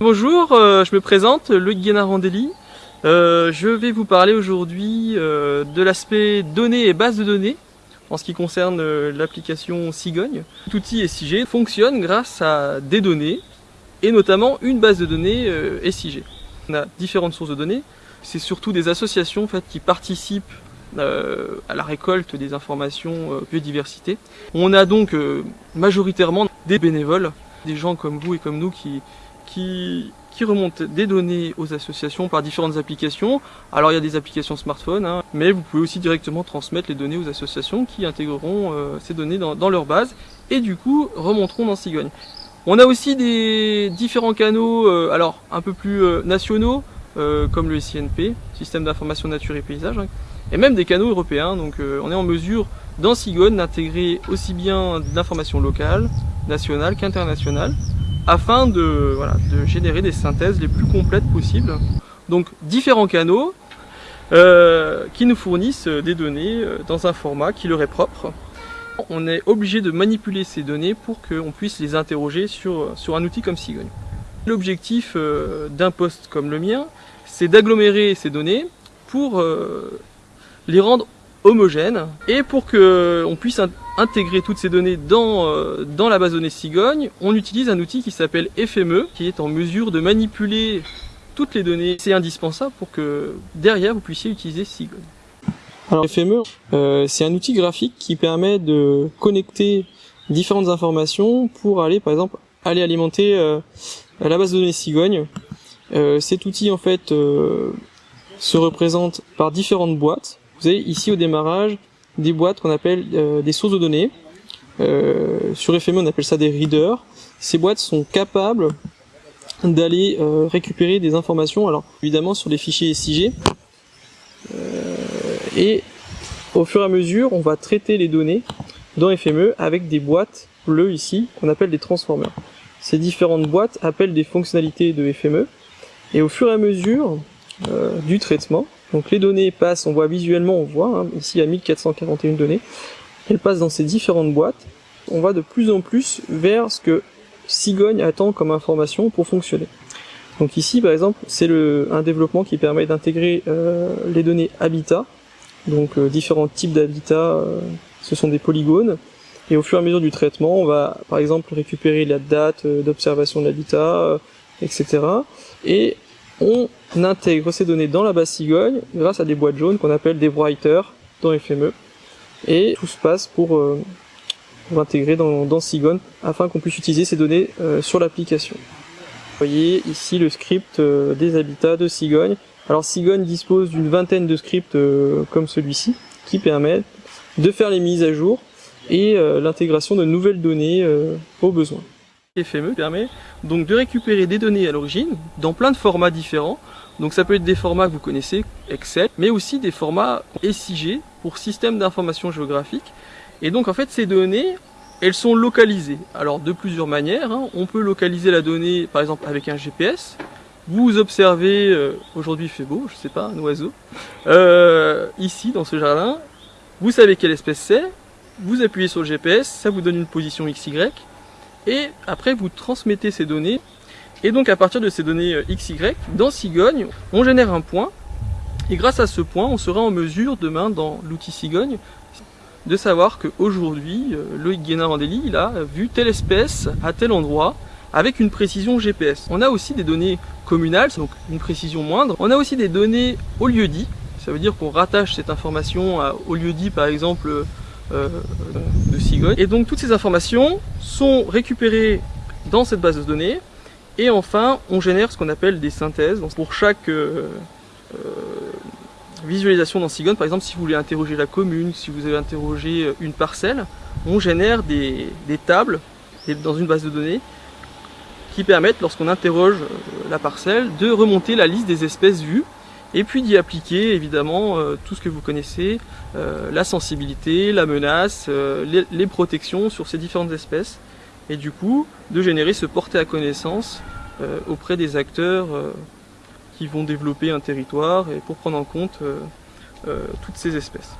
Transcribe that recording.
Bonjour, euh, je me présente, Loïc Guénard-Randeli. Euh, je vais vous parler aujourd'hui euh, de l'aspect données et bases de données en ce qui concerne l'application Cigogne. Cet outil SIG fonctionne grâce à des données et notamment une base de données SIG. On a différentes sources de données. C'est surtout des associations qui participent à la récolte des informations biodiversité. On a donc majoritairement des bénévoles, des gens comme vous et comme nous qui, qui, qui remontent des données aux associations par différentes applications. Alors il y a des applications smartphone, hein, mais vous pouvez aussi directement transmettre les données aux associations qui intégreront euh, ces données dans, dans, leur base et du coup remonteront dans Cigogne. On a aussi des différents canaux, euh, alors un peu plus euh, nationaux, comme le SINP, Système d'information nature et paysage, hein, et même des canaux européens. Donc on est en mesure dans Cigogne d'intégrer aussi bien d'informations locales, nationales qu'internationales afin de, voilà, de générer des synthèses les plus complètes possibles. Donc différents canaux euh, qui nous fournissent des données euh, dans un format qui leur est propre. On est obligé de manipuler ces données pour qu'on puisse les interroger sur, sur un outil comme Cigogne. L'objectif euh, d'un poste comme le mien, c'est d'agglomérer ces données pour les rendre homogènes et pour qu'on puisse intégrer toutes ces données dans, euh, dans la base de données Cigogne, on utilise un outil qui s'appelle FME, qui est en mesure de manipuler toutes les données. C'est indispensable pour que derrière vous puissiez utiliser Cigogne. Alors FME, euh, c'est un outil graphique qui permet de connecter différentes informations pour aller par exemple aller alimenter euh, la base de données Cigogne. cet outil en fait se représente par différentes boîtes. Vous avez ici au démarrage des boîtes qu'on appelle euh, des sources de données. Euh, sur FME, on appelle ça des readers. Ces boîtes sont capables d'aller euh, récupérer des informations, alors évidemment sur les fichiers SIG, et au fur et à mesure, on va traiter les données dans FME avec des boîtes bleues ici, qu'on appelle des transformers. Ces différentes boîtes appellent des fonctionnalités de FME, et au fur et à mesure du traitement, donc les données passent, on voit visuellement, on voit, hein, ici à 1441 données, elles passent dans ces différentes boîtes, on va de plus en plus vers ce que Cigogne attend comme information pour fonctionner. Donc ici par exemple, c'est un développement qui permet d'intégrer euh, les données habitat, donc euh, différents types d'habitat, euh, ce sont des polygones, et au fur et à mesure du traitement, on va par exemple récupérer la date d'observation de l'habitat, etc. Et on intègre ces données dans la base Cigogne grâce à des boîtes jaunes qu'on appelle des writers dans FME. Et tout se passe pour, euh, intégrer dans, dans afin qu'on puisse utiliser ces données euh, sur l'application. Vous voyez ici le script euh, des habitats de Cigogne. Alors Cigogne dispose d'une vingtaine de scripts comme celui-ci qui permettent de faire les mises à jour et l'intégration de nouvelles données aux besoins. FME permet donc de récupérer des données à l'origine dans plein de formats différents. Donc ça peut être des formats que vous connaissez, Excel, mais aussi des formats SIG pour système d'information géographique. Et donc en fait ces données, elles sont localisées. Alors de plusieurs manières, hein. on peut localiser la donnée par exemple avec un GPS. Vous observez, euh, aujourd'hui il fait beau, je sais pas, un oiseau, euh, ici dans ce jardin, vous savez quelle espèce c'est, vous appuyez sur le GPS, ça vous donne une position XY, et après vous transmettez ces données et donc à partir de ces données euh, XY, dans Cigogne, on génère un point et grâce à ce point, on sera en mesure demain dans l'outil Cigogne de savoir qu'aujourd'hui, euh, Loïc Guénard-Andély, il a vu telle espèce à tel endroit avec une précision GPS. On a aussi des données communales, donc une précision moindre. On a aussi des données au lieu dit, ça veut dire qu'on rattache cette information au lieu dit par exemple euh, de Cigogne. Et donc toutes ces informations sont récupérées dans cette base de données. Et enfin, on génère ce qu'on appelle des synthèses. Donc pour chaque euh, euh, visualisation dans Cigogne, par exemple, si vous voulez interroger la commune, si vous avez interrogé une parcelle, on génère des tables dans une base de données qui permettent, lorsqu'on interroge la parcelle, de remonter la liste des espèces vues et puis d'y appliquer évidemment euh, tout ce que vous connaissez, euh, la sensibilité, la menace, euh, les, les, protections sur ces différentes espèces, et du coup de générer ce porté à connaissance auprès des acteurs qui vont développer un territoire et pour prendre en compte toutes ces espèces.